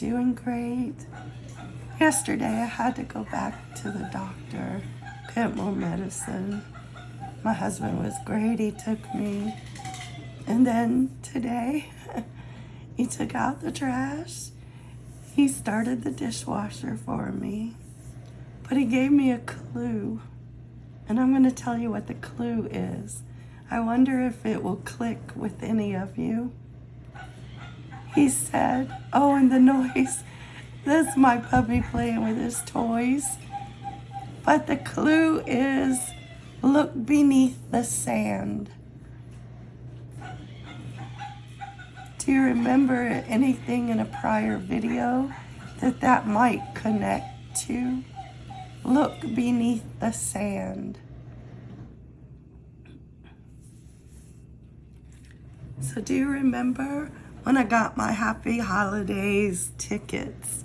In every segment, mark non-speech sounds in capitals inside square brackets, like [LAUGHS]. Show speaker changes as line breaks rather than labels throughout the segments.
Doing great. Yesterday, I had to go back to the doctor, get more medicine. My husband was great. He took me. And then today, [LAUGHS] he took out the trash. He started the dishwasher for me. But he gave me a clue. And I'm going to tell you what the clue is. I wonder if it will click with any of you. He said, oh, and the noise. That's my puppy playing with his toys. But the clue is look beneath the sand. Do you remember anything in a prior video that that might connect to? Look beneath the sand. So do you remember when I got my Happy Holidays tickets?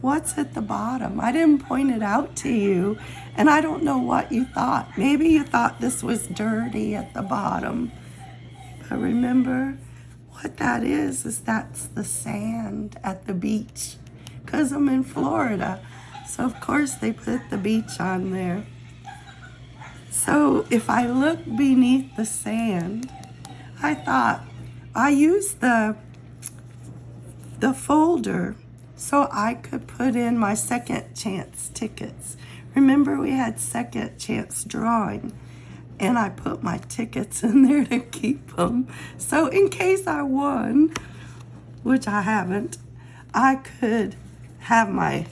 What's at the bottom? I didn't point it out to you, and I don't know what you thought. Maybe you thought this was dirty at the bottom. But remember, what that is, is that's the sand at the beach. Because I'm in Florida. So, of course, they put the beach on there. So, if I look beneath the sand, I thought I used the, the folder so I could put in my second chance tickets. Remember we had second chance drawing and I put my tickets [LAUGHS] in there to keep them. So in case I won, which I haven't, I could have my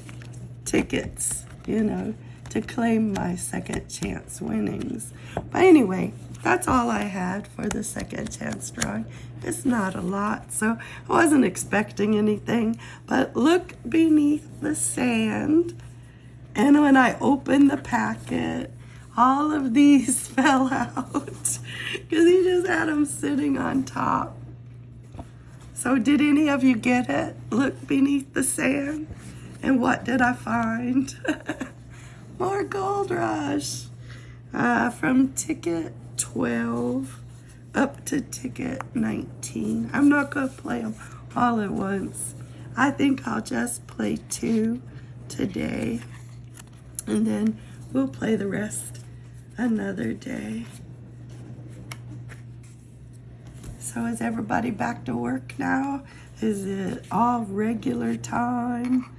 tickets, you know, to claim my second chance winnings. But anyway, that's all I had for the second chance drawing. It's not a lot, so I wasn't expecting anything. But look beneath the sand. And when I opened the packet, all of these [LAUGHS] fell out because he just had them sitting on top. So did any of you get it? Look beneath the sand. And what did I find? [LAUGHS] More Gold Rush uh, from ticket 12 up to ticket 19. I'm not going to play them all at once. I think I'll just play two today. And then we'll play the rest another day. So is everybody back to work now? Is it all regular time?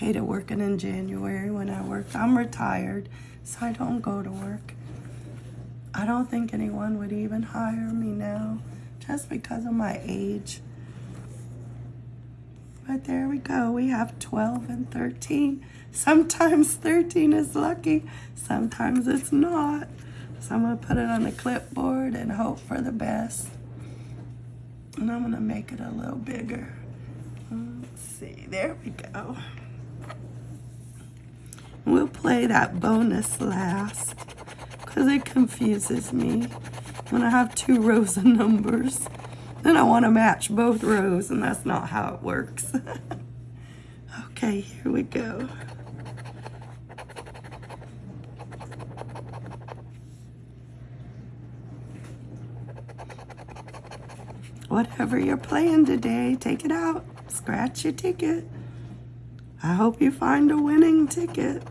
Hated working in January when I worked. I'm retired, so I don't go to work. I don't think anyone would even hire me now just because of my age. But there we go. We have 12 and 13. Sometimes 13 is lucky. Sometimes it's not. So I'm going to put it on the clipboard and hope for the best. And I'm going to make it a little bigger. Let's see. There we go. We'll play that bonus last because it confuses me when I have two rows of numbers. Then I want to match both rows and that's not how it works. [LAUGHS] okay, here we go. Whatever you're playing today, take it out. Scratch your ticket. I hope you find a winning ticket.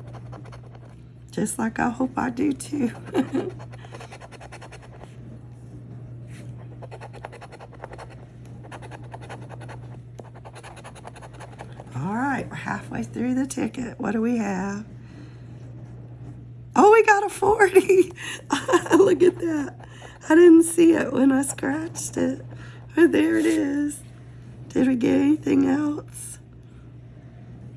Just like I hope I do too. [LAUGHS] All right, we're halfway through the ticket. What do we have? Oh, we got a 40. [LAUGHS] Look at that. I didn't see it when I scratched it. But there it is. Did we get anything else?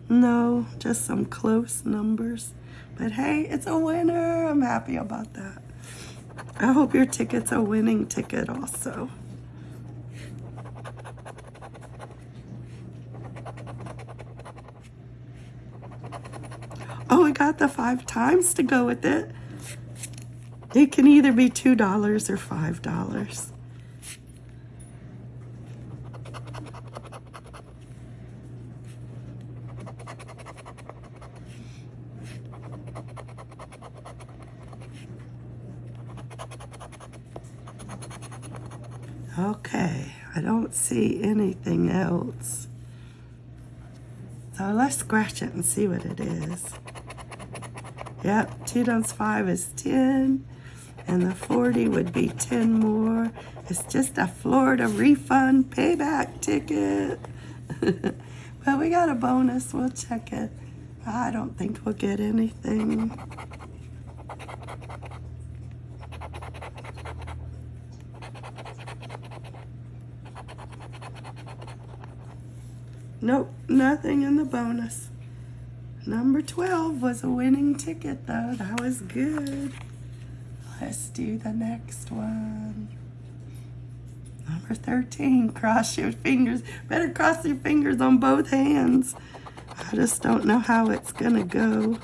No, just some close numbers. But hey, it's a winner. I'm happy about that. I hope your ticket's a winning ticket also. Oh, we got the five times to go with it. It can either be $2 or $5. Okay, I don't see anything else. So let's scratch it and see what it is. Yep, 2 times 5 is 10. And the 40 would be 10 more. It's just a Florida refund payback ticket. [LAUGHS] well, we got a bonus. We'll check it. I don't think we'll get anything. Nope, nothing in the bonus. Number 12 was a winning ticket though. That was good. Let's do the next one. Number 13, cross your fingers. Better cross your fingers on both hands. I just don't know how it's gonna go.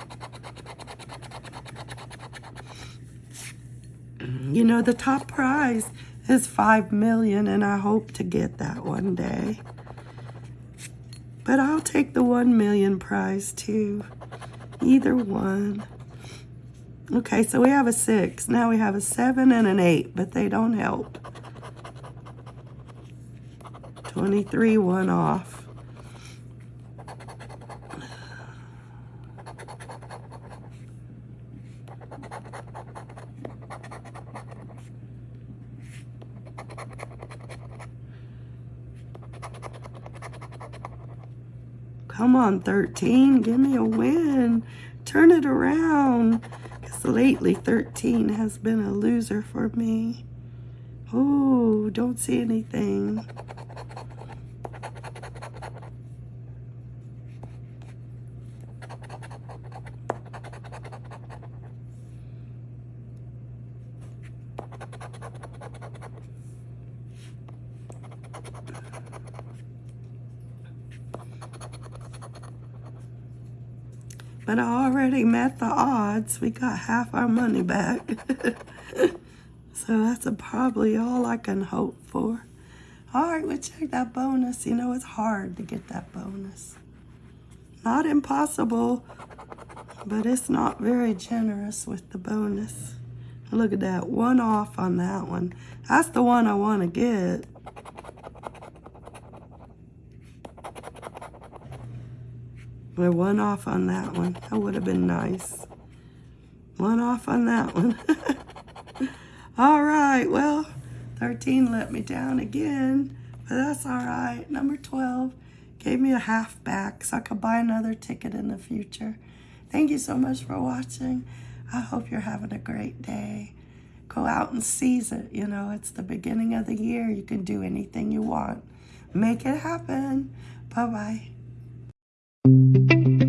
You know, the top prize is 5 million and I hope to get that one day. But I'll take the 1 million prize too. Either one. Okay, so we have a 6. Now we have a 7 and an 8, but they don't help. 23, one off. Come on, 13. Give me a win. Turn it around. Because lately, 13 has been a loser for me. Oh, don't see anything. But I already met the odds. We got half our money back. [LAUGHS] so that's a, probably all I can hope for. All right, we'll check that bonus. You know, it's hard to get that bonus. Not impossible, but it's not very generous with the bonus. Look at that, one off on that one. That's the one I want to get. We're one off on that one. That would have been nice. One off on that one. [LAUGHS] all right, well, 13 let me down again, but that's all right. Number 12 gave me a half back so I could buy another ticket in the future. Thank you so much for watching. I hope you're having a great day. Go out and seize it. You know, it's the beginning of the year. You can do anything you want. Make it happen. Bye-bye. Thank you.